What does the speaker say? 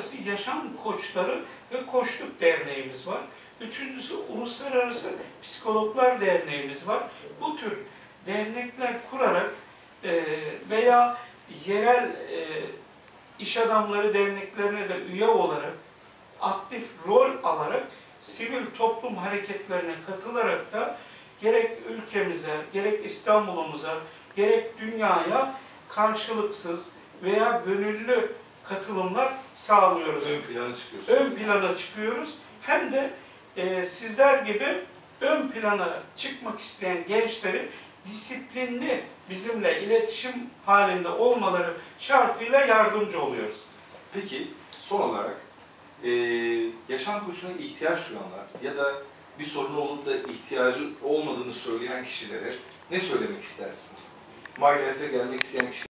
Uluslararası Yaşam Koçları ve Koçluk Derneğimiz var. Üçüncüsü Uluslararası Psikologlar Derneğimiz var. Bu tür dernekler kurarak e, veya yerel e, iş adamları derneklerine de üye olarak aktif rol alarak sivil toplum hareketlerine katılarak da gerek ülkemize, gerek İstanbul'umuza, gerek dünyaya karşılıksız veya gönüllü katılımlar sağlıyoruz. Ön plana çıkıyorsun. Ön plana çıkıyoruz. Hem de e, sizler gibi ön plana çıkmak isteyen gençleri disiplinli bizimle iletişim halinde olmaları şartıyla yardımcı oluyoruz. Peki son olarak eee, yaşam koçuna ihtiyaç duyanlar ya da bir sorunu olup da ihtiyacı olmadığını söyleyen kişilere ne söylemek istersiniz? MyLife'e gelmek isteyen kişiler